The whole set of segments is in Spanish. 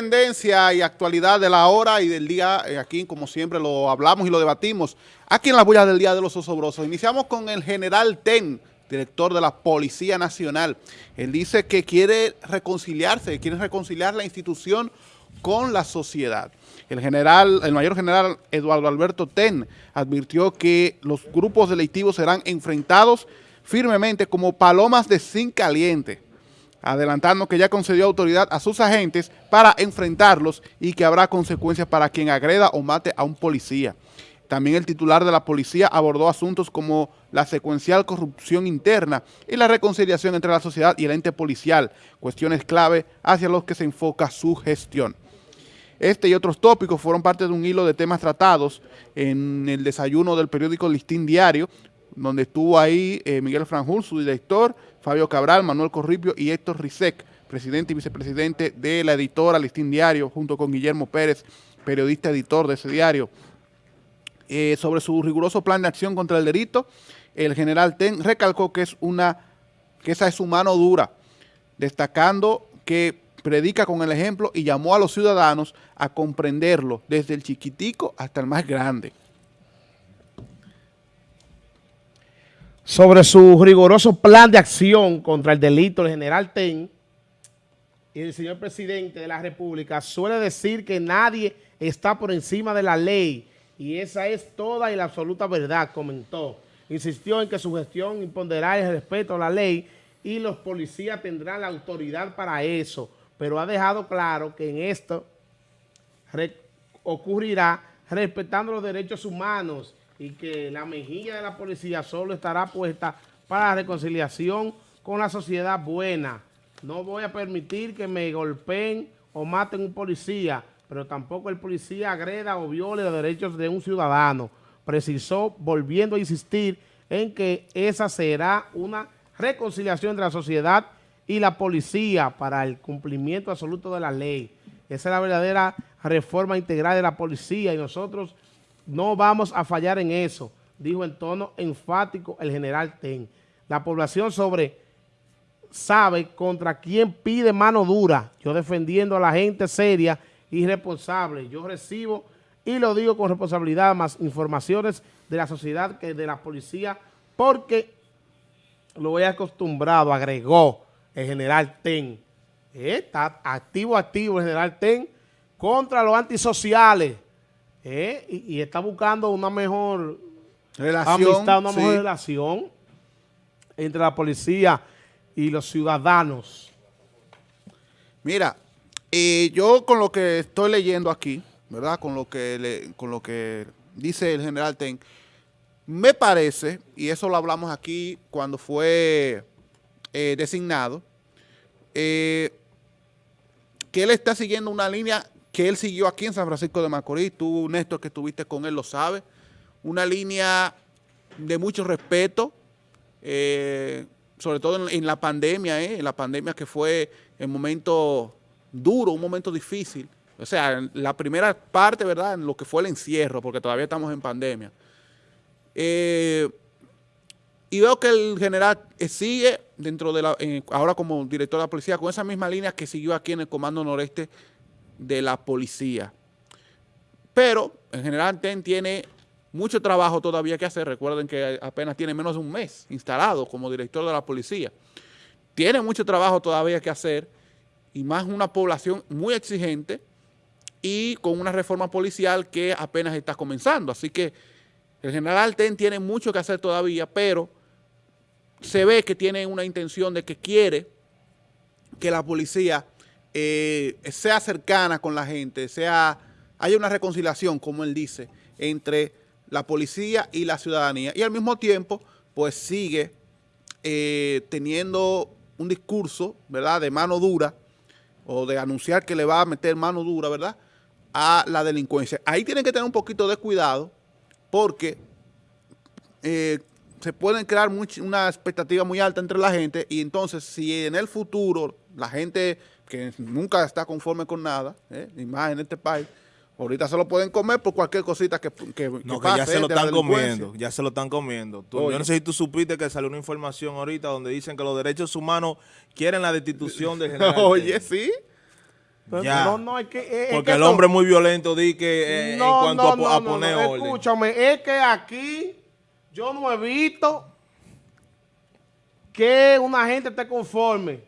tendencia y actualidad de la hora y del día, eh, aquí como siempre lo hablamos y lo debatimos, aquí en la bulla del Día de los Osobrosos. Iniciamos con el general Ten, director de la Policía Nacional. Él dice que quiere reconciliarse, quiere reconciliar la institución con la sociedad. El general, el mayor general Eduardo Alberto Ten advirtió que los grupos delictivos serán enfrentados firmemente como palomas de zinc caliente adelantando que ya concedió autoridad a sus agentes para enfrentarlos y que habrá consecuencias para quien agreda o mate a un policía. También el titular de la policía abordó asuntos como la secuencial corrupción interna y la reconciliación entre la sociedad y el ente policial, cuestiones clave hacia los que se enfoca su gestión. Este y otros tópicos fueron parte de un hilo de temas tratados en el desayuno del periódico Listín Diario, donde estuvo ahí eh, Miguel Franjul, su director, Fabio Cabral, Manuel Corripio y Héctor Rizek, presidente y vicepresidente de la editora Listín Diario, junto con Guillermo Pérez, periodista editor de ese diario. Eh, sobre su riguroso plan de acción contra el delito, el general Ten recalcó que, es una, que esa es su mano dura, destacando que predica con el ejemplo y llamó a los ciudadanos a comprenderlo, desde el chiquitico hasta el más grande. Sobre su riguroso plan de acción contra el delito, el general Ten. Y el señor presidente de la República suele decir que nadie está por encima de la ley. Y esa es toda y la absoluta verdad, comentó. Insistió en que su gestión impondrá el respeto a la ley y los policías tendrán la autoridad para eso, pero ha dejado claro que en esto ocurrirá respetando los derechos humanos y que la mejilla de la policía solo estará puesta para la reconciliación con la sociedad buena. No voy a permitir que me golpeen o maten un policía, pero tampoco el policía agreda o viole los derechos de un ciudadano. Precisó, volviendo a insistir en que esa será una reconciliación entre la sociedad y la policía para el cumplimiento absoluto de la ley. Esa es la verdadera reforma integral de la policía y nosotros no vamos a fallar en eso, dijo en tono enfático el general Ten. La población sobre sabe contra quién pide mano dura. Yo defendiendo a la gente seria y responsable. Yo recibo, y lo digo con responsabilidad, más informaciones de la sociedad que de la policía, porque lo he acostumbrado, agregó el general Ten. Eh, está activo, activo el general Ten contra los antisociales ¿eh? y, está buscando una mejor relación, amistad, una mejor relación entre la policía y los ciudadanos. Mira, eh, yo con lo que estoy leyendo aquí, ¿verdad? Con lo que con lo que dice el general Ten, me parece, y eso lo hablamos aquí cuando fue eh, designado, que él está siguiendo una línea que él siguió aquí en San Francisco de Macorís, tú, Néstor, que estuviste con él, lo sabe, una línea de mucho respeto, eh, sobre todo en, la pandemia, eh, en la pandemia que fue el momento duro, un momento difícil, o sea, la primera parte, ¿verdad?, en lo que fue el encierro, porque todavía estamos en pandemia. Eh, y veo que el general sigue dentro de la, ahora como director de la policía, con esa misma línea que siguió aquí en el Comando Noreste de la policía. Pero, en general, TEN tiene mucho trabajo todavía que hacer. Recuerden que apenas tiene menos de un mes instalado como director de la policía. Tiene mucho trabajo todavía que hacer y más una población muy exigente y con una reforma policial que apenas está comenzando. Así que el general TEN tiene mucho que hacer todavía, pero se ve que tiene una intención de que quiere que la policía eh, sea cercana con la gente, sea haya una reconciliación, como él dice, entre la policía y la ciudadanía. Y al mismo tiempo, pues sigue eh, teniendo un discurso, ¿verdad?, de mano dura, o de anunciar que le va a meter mano dura, ¿verdad?, a la delincuencia. Ahí tienen que tener un poquito de cuidado, porque eh, se pueden crear una expectativa muy alta entre la gente, y entonces si en el futuro la gente que nunca está conforme con nada, ¿eh? ni más en este país, ahorita se lo pueden comer por cualquier cosita que, que, no, que, ya se lo están comiendo, ya se lo están comiendo. yo no sé si tú supiste que salió una información ahorita donde dicen que los derechos humanos quieren la destitución de general. Oye, sí. Ya. No, no, es que... es- Porque que el hombre es muy violento, di que eh, en No, cuanto no, a, a no, poner no, orden. Escúchame, es que aquí yo no he visto que una gente esté conforme.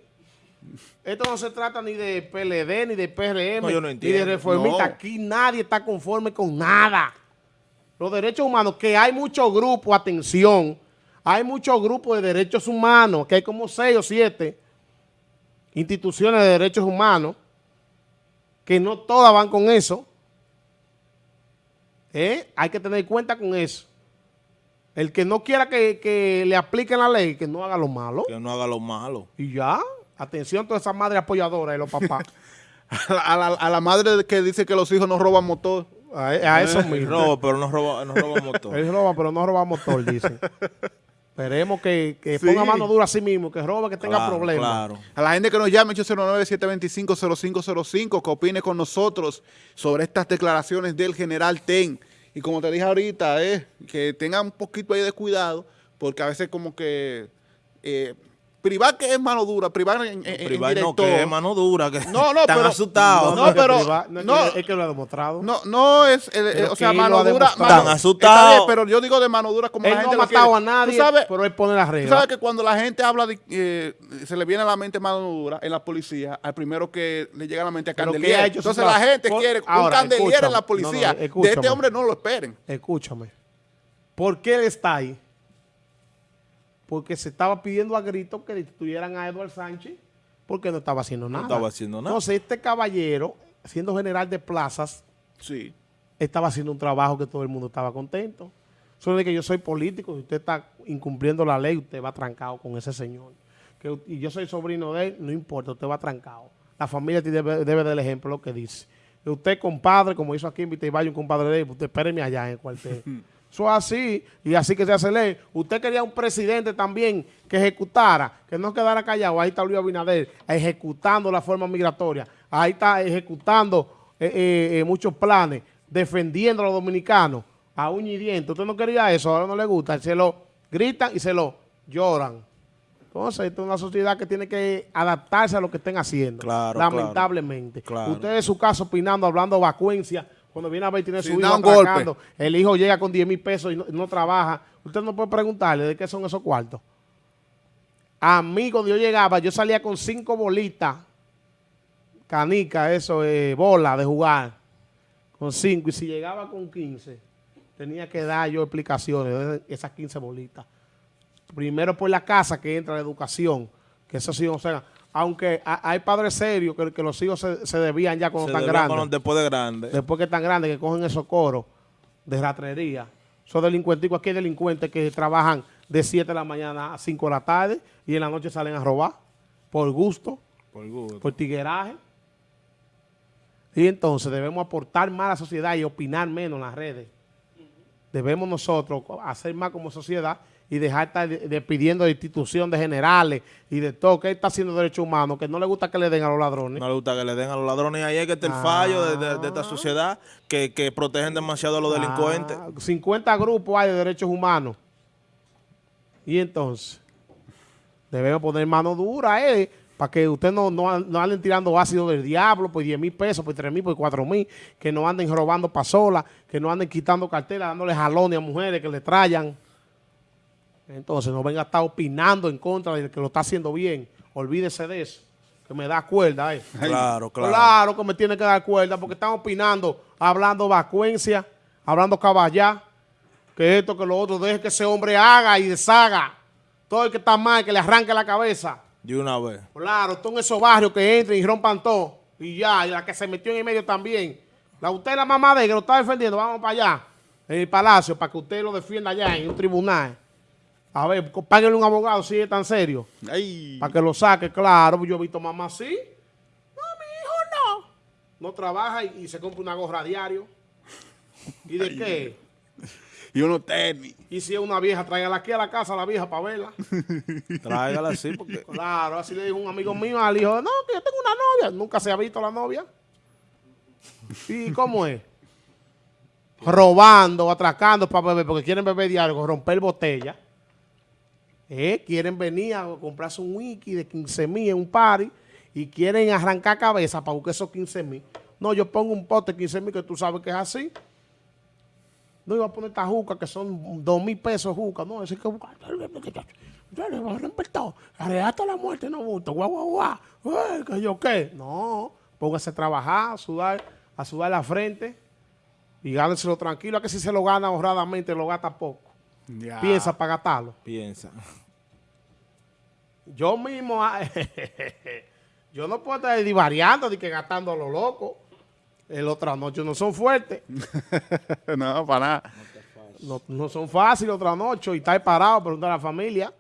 Esto no se trata ni de PLD, ni de PRM, No, yo no ni de reformista. No. Aquí nadie está conforme con nada. Los derechos humanos, que hay muchos grupos, atención, hay muchos grupos de derechos humanos, que hay como seis o siete instituciones de derechos humanos, que no todas van con eso. ¿Eh? Hay que tener cuenta con eso. El que no quiera que, que le apliquen la ley, que no haga lo malo. Que no haga lo malo. Y ya, atención a todas esas madres apoyadoras de los papás. A la, a la- a la madre que dice que los hijos no roban motor. a, a eso Y mismo. roba, pero no roba, no roba motor. Él roba, pero no roba motor, dicen. Esperemos que, que Sí. ponga mano dura a sí mismo, que roba, que tenga Claro, problemas. Claro. A la gente que nos llame 809-725-0505, que opine con nosotros sobre estas declaraciones del general Ten. Y como te dije ahorita, eh, que tengan un poquito ahí de cuidado, porque a veces como que eh, privar que es mano dura, privar en, en, en Privar no, que es mano dura, que No, no, están pero- asustados. No, es que pero- no, es, no. que, es que lo ha demostrado. No, no es, eh, o sea, mano ha dura. Están asustados. pero yo digo de mano dura como él la no gente ha lo matado quiere. a nadie, Tú sabes, pero él pone las Tú reglas. sabes que cuando la gente habla de, eh, se le viene a la mente mano dura en la policía, al primero que le llega a la mente a Pero ¿qué Candelier. ha Entonces la gente Por- quiere un Candelier en la policía. No, no, de este hombre no lo esperen. Escúchame. ¿Por qué él está ahí? Porque se estaba pidiendo a gritos que destituyeran a Eduardo Sánchez porque no estaba haciendo nada. estaba haciendo nada. Entonces, este caballero, siendo general de plazas, Sí. estaba haciendo un trabajo que todo el mundo estaba contento. Solo de que yo soy político, si usted está incumpliendo la ley, usted va trancado con ese señor. Que, y yo soy sobrino de él, no importa, usted va trancado. La familia debe, debe del ejemplo lo que dice. Y usted, compadre, como hizo aquí en Vitevalle un compadre de él, usted espéreme allá en el cuartel. Eso es así, y así que se hace ley. Usted quería un presidente también que ejecutara, que no quedara callado. Ahí está Luis Abinader, ejecutando la forma migratoria. Ahí está ejecutando eh, eh, eh, muchos planes, defendiendo a los dominicanos a uña y diente. Usted no quería eso, ahora no le gusta. Se lo gritan y se lo lloran. Entonces, esta es una sociedad que tiene que adaptarse a lo que estén haciendo. Claro, lamentablemente. claro. Usted en su caso opinando, hablando vacuencia, cuando viene a ver tiene su hijo golpe. el hijo llega con 10 mil pesos y no, no trabaja. Usted no puede preguntarle de qué son esos cuartos. A mí, cuando yo llegaba, yo salía con cinco bolitas, canica, eso, eh, bola de jugar, con cinco. Y si llegaba con 15, tenía que dar yo explicaciones de esas 15 bolitas. Primero por la casa que entra la educación, que eso sí, o sea, aunque ha- hay padres serios que, que los hijos se, se desvían ya cuando Se están grandes con- después de grande. después que están grandes, que cogen esos coros de ratrería. Esos delincuenticos, aquí hay delincuentes que trabajan de 7 de la mañana a 5 de la tarde y en la noche salen a robar por gusto, Por gusto. por tigueraje. Y entonces debemos aportar más a la sociedad y opinar menos en las redes. Debemos nosotros hacer más como sociedad y dejar de estar de- de institución de generales y de todo, que está haciendo derechos humanos, que no le gusta que le den a los ladrones. No le gusta que le den a los ladrones. Y ahí es que está el Ah. fallo de, de- de esta sociedad que, que protegen demasiado a los delincuentes. Ah, 50 grupos hay de derechos humanos. Y entonces, debemos poner mano dura, eh, para que usted no, no, no anden tirando ácido del diablo por 10 mil pesos, por 3 mil, por 4 mil, que no anden robando pasolas, que no anden quitando carteras, dándole jalones a mujeres que le trayan. Entonces, no venga a estar opinando en contra del que lo está haciendo bien. Olvídese de eso, que me da cuerda, eh. Claro, claro. Claro que me tiene que dar cuerda porque están opinando, hablando vacuencia, hablando caballá, que esto, que lo otro, deje que ese hombre haga y deshaga. Todo el que está mal, que le arranque la cabeza. De una vez. Claro, todos esos barrios que entren y rompan todo. Y ya, y la que se metió en el medio también. La usted la mamá de que lo está defendiendo, vamos para allá, en el palacio, para que usted lo defienda allá en un tribunal. A ver, páguenle un abogado si es tan serio. Ay. Para que lo saque, claro. Yo he visto mamá así. No, mi hijo no. No trabaja y, y se compra una gorra a diario. ¿Y de qué? Y uno tenis. Y si es una vieja, tráigala aquí a la casa a la vieja para verla. Tráigala así porque... Claro, así le dijo un amigo mío al hijo, no, que yo tengo una novia. Nunca se ha visto la novia. ¿Y cómo es? Robando, atracando para beber, porque quieren beber diario, romper botella. Eh, Quieren venir a comprarse un wiki de 15 mil en un party y quieren arrancar cabeza para buscar esos 15 mil. No, yo pongo un pote 15 mil que tú sabes que es así. No iba a poner esta juca que son 2 mil pesos juca. No, es que. Hasta la muerte no gusta. Guau, guau, guau. ¿Que yo qué? No, póngase a trabajar, a sudar, a sudar la frente y gáneselo tranquilo. A que si se lo gana honradamente, lo gasta poco. Piensa para gastarlo. Piensa. Yo mismo, ah, yo no puedo estar divariando ni que gastando a lo loco. El otra noche no son fuertes. no, para nada. No, no, son fáciles otra noche y estar parado, preguntar a la familia.